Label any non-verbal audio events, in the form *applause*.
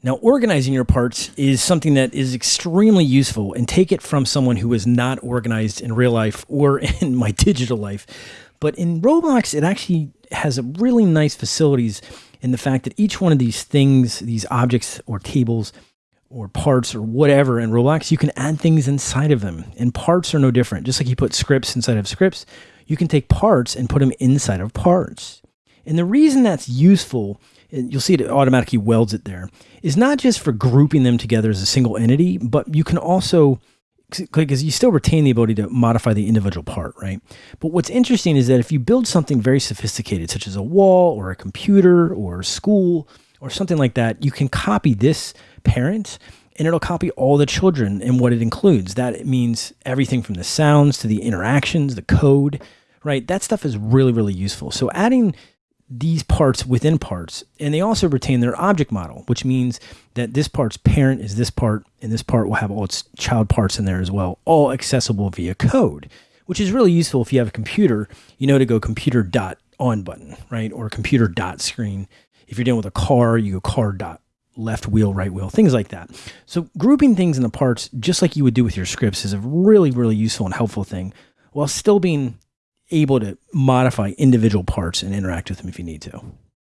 Now, organizing your parts is something that is extremely useful and take it from someone who is not organized in real life or *laughs* in my digital life. But in Roblox, it actually has a really nice facilities in the fact that each one of these things, these objects or tables or parts or whatever in Roblox, you can add things inside of them. And parts are no different. Just like you put scripts inside of scripts, you can take parts and put them inside of parts. And the reason that's useful and you'll see it automatically welds it there, is not just for grouping them together as a single entity, but you can also because you still retain the ability to modify the individual part, right? But what's interesting is that if you build something very sophisticated, such as a wall or a computer or a school or something like that, you can copy this parent and it'll copy all the children and what it includes. That means everything from the sounds to the interactions, the code, right? That stuff is really, really useful. So adding these parts within parts. And they also retain their object model, which means that this part's parent is this part, and this part will have all its child parts in there as well, all accessible via code, which is really useful if you have a computer, you know to go computer dot on button, right? Or computer dot screen. If you're dealing with a car, you go car dot left wheel, right wheel, things like that. So grouping things in the parts, just like you would do with your scripts, is a really, really useful and helpful thing while still being able to modify individual parts and interact with them if you need to.